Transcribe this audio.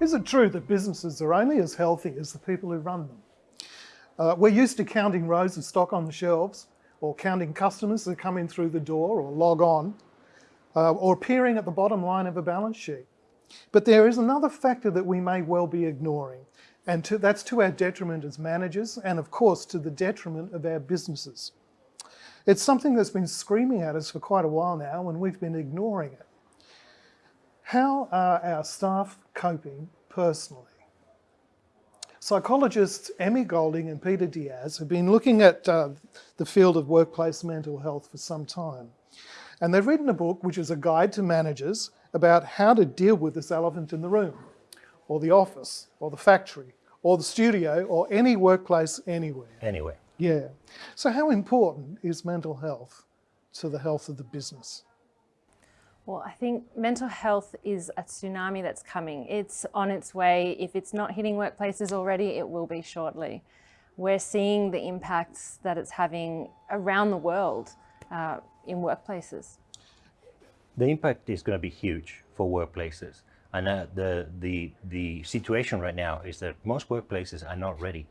Is it true that businesses are only as healthy as the people who run them? Uh, we're used to counting rows of stock on the shelves or counting customers that come in through the door or log on uh, or appearing at the bottom line of a balance sheet. But there is another factor that we may well be ignoring and to, that's to our detriment as managers and of course to the detriment of our businesses. It's something that's been screaming at us for quite a while now and we've been ignoring it. How are our staff coping personally? Psychologists Emmy Golding and Peter Diaz have been looking at uh, the field of workplace mental health for some time. And they've written a book which is a guide to managers about how to deal with this elephant in the room, or the office, or the factory, or the studio, or any workplace anywhere. Anywhere. Yeah. So how important is mental health to the health of the business? Well, I think mental health is a tsunami that's coming. It's on its way. If it's not hitting workplaces already, it will be shortly. We're seeing the impacts that it's having around the world uh, in workplaces. The impact is going to be huge for workplaces. And uh, the, the, the situation right now is that most workplaces are not ready